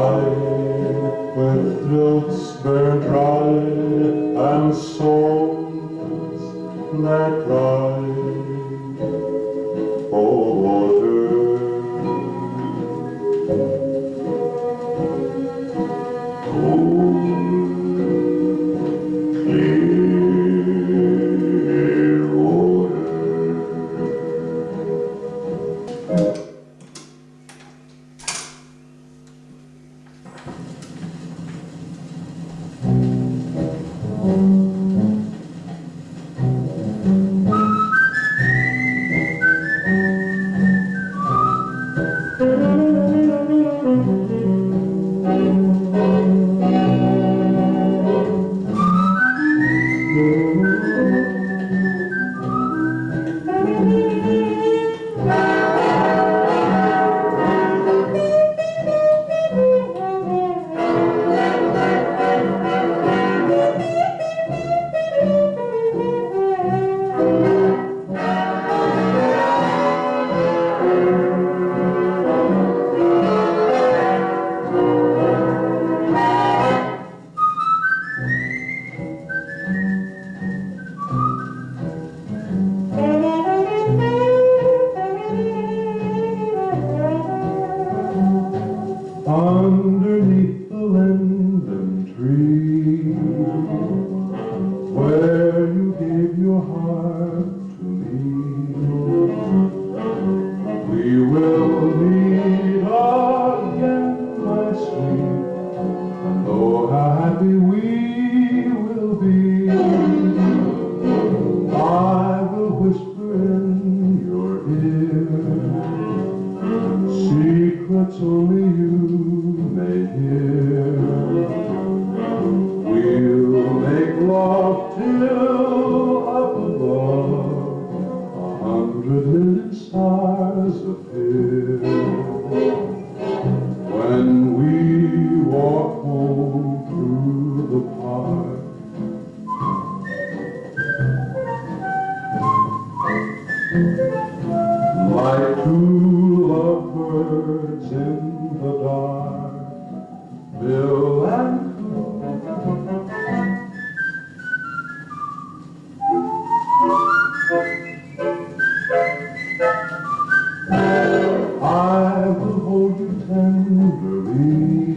I underneath the linden tree, where you gave your heart to me. We will meet again, my sweet, and oh, how happy we will be. I will whisper in your ear, secrets only you like two lovebirds in the dark, Bill and I will hold you tenderly,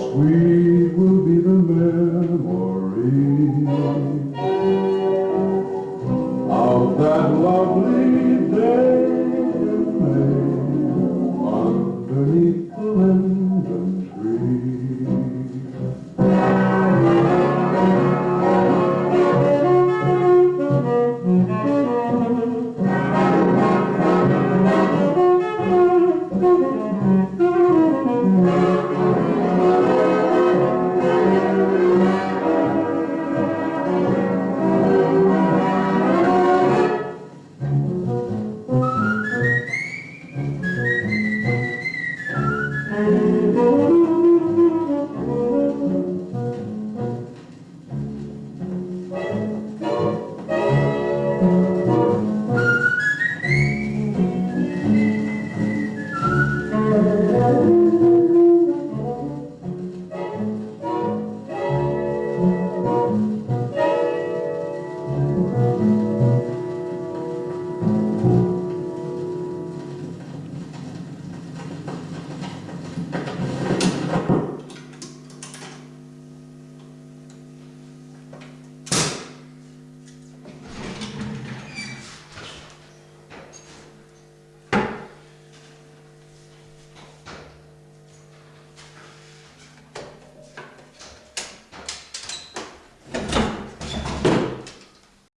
sweet will be the memory of that lovely